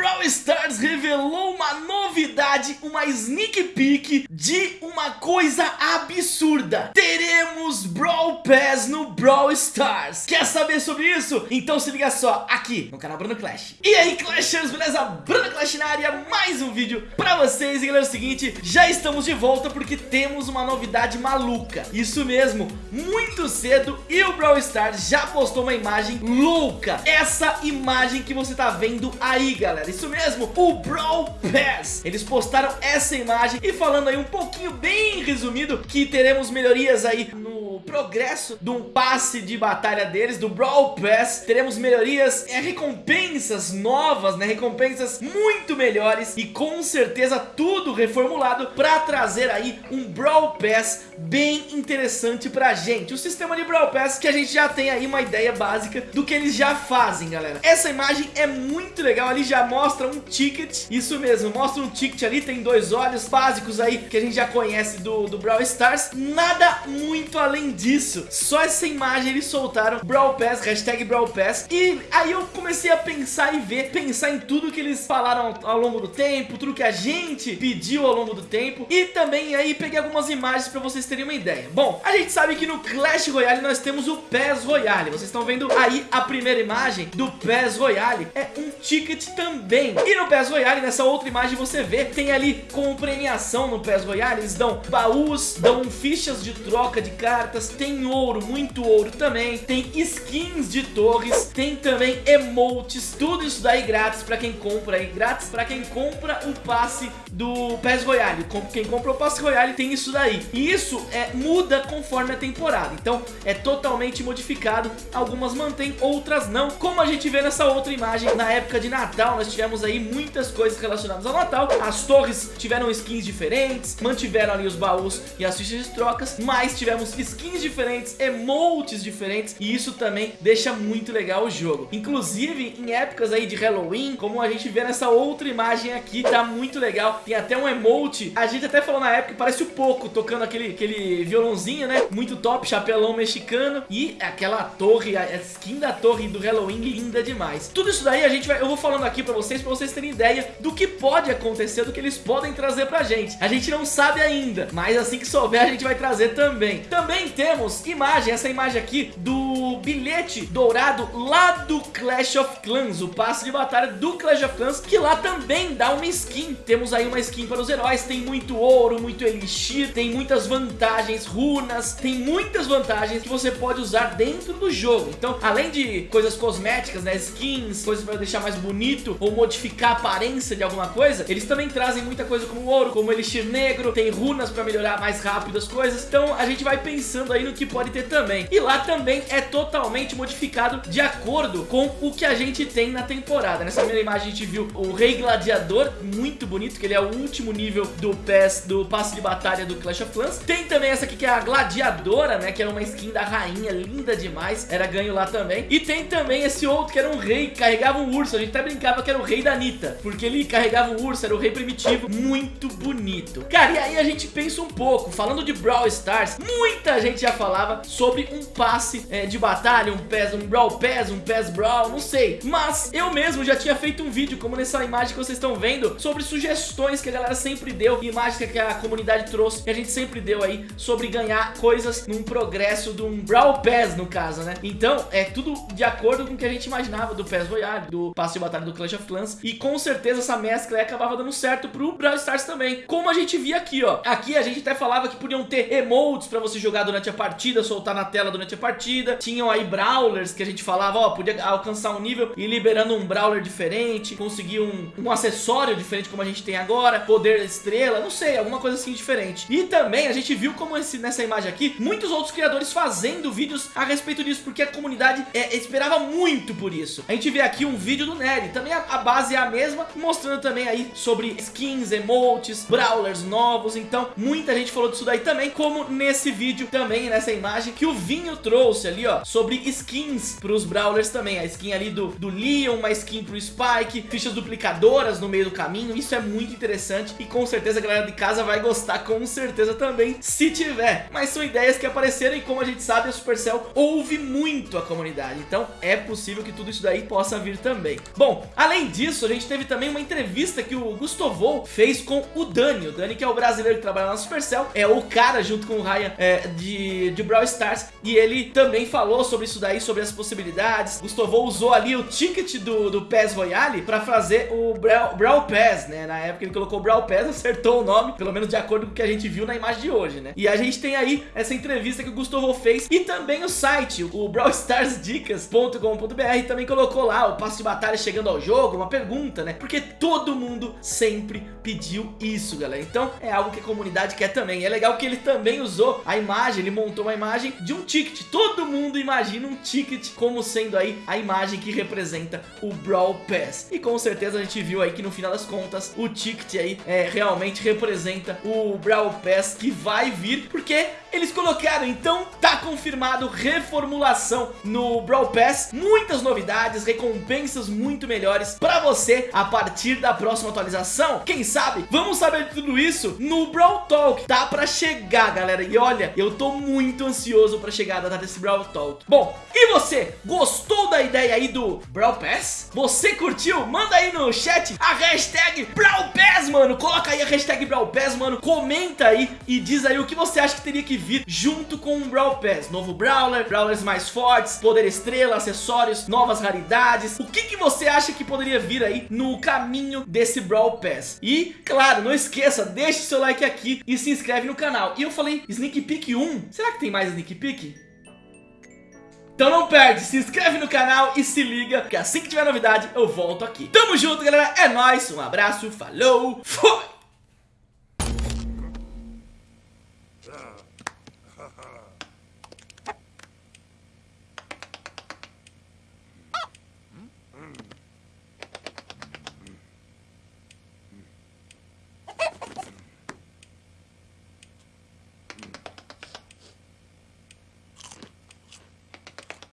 Brawl Stars revelou uma novidade, uma sneak peek de uma coisa absurda. Teremos Brawl Pass no Brawl Stars. Quer saber sobre isso? Então se liga só aqui no canal Bruno Clash. E aí Clashers, beleza? Bruno Clash na área, mais um vídeo pra vocês. E galera, é o seguinte, já estamos de volta porque temos uma novidade maluca. Isso mesmo, muito cedo e o Brawl Stars já postou uma imagem louca. Essa imagem que você tá vendo aí, galera. Isso mesmo, o Brawl Pass. Eles postaram essa imagem e falando aí um pouquinho bem resumido que teremos melhorias aí no progresso um passe de batalha deles, do Brawl Pass. Teremos melhorias, é, recompensas novas, né? Recompensas muito melhores e com certeza tudo reformulado para trazer aí um Brawl Pass bem interessante pra gente. O sistema de Brawl Pass que a gente já tem aí uma ideia básica do que eles já fazem, galera. Essa imagem é muito legal, ali já mostra um ticket, isso mesmo, mostra um ticket ali, tem dois olhos básicos aí que a gente já conhece do, do Brawl Stars. Nada muito além disso, só essa imagem eles soltaram Brawl Pass, hashtag Brawl Pass, e aí eu comecei a pensar e ver, pensar em tudo que eles falaram ao longo do tempo, tudo que a gente pediu ao longo do tempo, e também aí peguei algumas imagens pra vocês terem uma ideia. Bom, a gente sabe que no Clash Royale nós temos o PES Royale, vocês estão vendo aí a primeira imagem do PES Royale, é um ticket também. E no PES Royale, nessa outra imagem você vê, tem ali como premiação no PES Royale, eles dão baús, dão fichas de troca de cartas, tem ouro, muito ouro também, tem skins de torres, tem também emotes, tudo isso daí grátis pra quem compra aí, grátis pra quem compra o passe do PES Royale. Quem compra o passe Royale tem isso daí. E isso é, muda conforme a temporada, então é totalmente modificado, algumas mantém, outras não, como a gente vê nessa outra imagem, na época de Natal nós tivemos aí muitas coisas relacionadas ao Natal, as torres tiveram skins diferentes, mantiveram ali os baús e as fichas de trocas, mas tivemos skins diferentes, emotes diferentes e isso também deixa muito legal o jogo. Inclusive em épocas aí de Halloween, como a gente vê nessa outra imagem aqui, tá muito legal, tem até um emote, a gente até falou na época que parece o Poco tocando aquele, aquele violãozinho, né? Muito top, chapelão mexicano e aquela torre, a skin da torre do Halloween linda demais. Tudo isso daí a gente vai, eu vou falando aqui pra vocês, pra vocês terem ideia do que pode acontecer, do que eles podem trazer pra gente. A gente não sabe ainda, mas assim que souber a gente vai trazer também. Também temos imagem, essa imagem aqui do bilhete dourado lá do Clash of Clans, o passe de batalha do Clash of Clans, que lá também dá uma skin. Temos aí uma skin para os heróis, tem muito ouro, muito elixir, tem muitas vantagens, runas, tem muitas vantagens que você pode usar dentro do jogo. Então, além de coisas cosméticas, né, skins, coisas para deixar mais bonito ou modificar a aparência de alguma coisa, eles também trazem muita coisa como ouro, como elixir negro, tem runas para melhorar mais rápido as coisas. Então, a gente vai pensando aí no que pode ter também. E lá também é totalmente modificado de acordo com o que a gente tem na temporada. Nessa primeira imagem a gente viu o Rei Gladiador, muito bonito, que ele é o último nível do PES, do passe de batalha do Clash of Clans. Tem também essa aqui que é a Gladiadora, né, que era uma skin da rainha, linda demais, era ganho lá também. E tem também esse outro que era um rei, carregava um urso, a gente até brincava que era o rei da Anitta, porque ele carregava um urso, era o rei primitivo, muito bonito. Cara, e aí a gente pensa um pouco, falando de Brawl Stars, muita gente já falava sobre um passe é, de batalha, um PES, um Brawl PES, um PES Brawl, não sei. Mas eu mesmo já tinha feito um vídeo, como nessa imagem que vocês estão vendo, sobre sugestões que a galera sempre deu, imagens que a comunidade trouxe, que a gente sempre deu aí, sobre ganhar coisas num progresso de um Brawl PES, no caso, né? Então, é tudo de acordo com o que a gente imaginava do PES Royale, do passe de batalha do Clash of Clans, e com certeza essa mescla aí acabava dando certo pro Brawl Stars também, como a gente via aqui, ó. Aqui a gente até falava que podiam ter emotes pra você jogar durante a partida, soltar na tela durante a partida, tinham aí Brawlers que a gente falava, ó, podia alcançar um nível e liberando um Brawler diferente, conseguir um, um acessório diferente como a gente tem agora, poder estrela, não sei, alguma coisa assim diferente. E também a gente viu como esse, nessa imagem aqui, muitos outros criadores fazendo vídeos a respeito disso, porque a comunidade é, esperava muito por isso. A gente vê aqui um vídeo do Nery, também a, a base é a mesma, mostrando também aí sobre skins, emotes, brawlers novos, então muita gente falou disso daí também, como nesse vídeo também, nessa imagem, que o Vinho trouxe ali, ó, ó, sobre skins pros Brawlers também. A skin ali do, do Leon, uma skin pro Spike, fichas duplicadoras no meio do caminho. Isso é muito interessante e com certeza a galera de casa vai gostar com certeza também, se tiver. Mas são ideias que apareceram e como a gente sabe, a Supercell ouve muito a comunidade. Então é possível que tudo isso daí possa vir também. Bom, além disso, a gente teve também uma entrevista que o Gustavo fez com o Dani. O Dani que é o brasileiro que trabalha na Supercell, é o cara junto com o Ryan é, de, de Brawl Stars. E ele também falou sobre isso daí, sobre as possibilidades. Gustavo usou ali o ticket do, do PES Royale pra fazer o Brawl, Pass, né? Na época ele colocou Brawl Pass, acertou o nome, pelo menos de acordo com o que a gente viu na imagem de hoje, né? E a gente tem aí essa entrevista que o Gustavo fez e também o site, o brawlstarsdicas.com.br também colocou lá o passo de batalha chegando ao jogo, uma pergunta, né? Porque todo mundo sempre pediu isso, galera. Então é algo que a comunidade quer também. É legal que ele também usou a imagem, ele montou uma imagem de um ticket. Todo mundo imagina um ticket como sendo aí a imagem que representa o Brawl Pass. E com certeza a gente viu aí que no final das contas o ticket aí é, realmente representa o Brawl Pass que vai vir, porque eles colocaram, então tá confirmado reformulação no Brawl Pass, muitas novidades, recompensas muito melhores pra você a partir da próxima atualização. Quem sabe? Vamos saber de tudo isso no Brawl Talk, tá pra chegar, galera. E olha, eu tô muito ansioso pra chegar a data desse Brawl Talk. Bom, e você? Gostou da ideia aí do Brawl Pass? Você curtiu? Manda aí no chat a hashtag Brawl Pass, mano. Coloca aí a hashtag Brawl Pass, mano. Comenta aí e diz aí o que você acha que teria que vir junto com o Brawl Pass. Novo Brawler, Brawlers mais fortes, poder estrela, acessórios, novas raridades. O que, que você acha que poderia vir aí no caminho desse Brawl Pass? E, claro, não esqueça, deixe seu like aqui e se inscreve no canal. E eu falei Sneak Peek 1. Será que tem mais Sneak Peek? Então não perde, se inscreve no canal e se liga, que assim que tiver novidade eu volto aqui. Tamo junto, galera, é nóis, um abraço, falou, fui!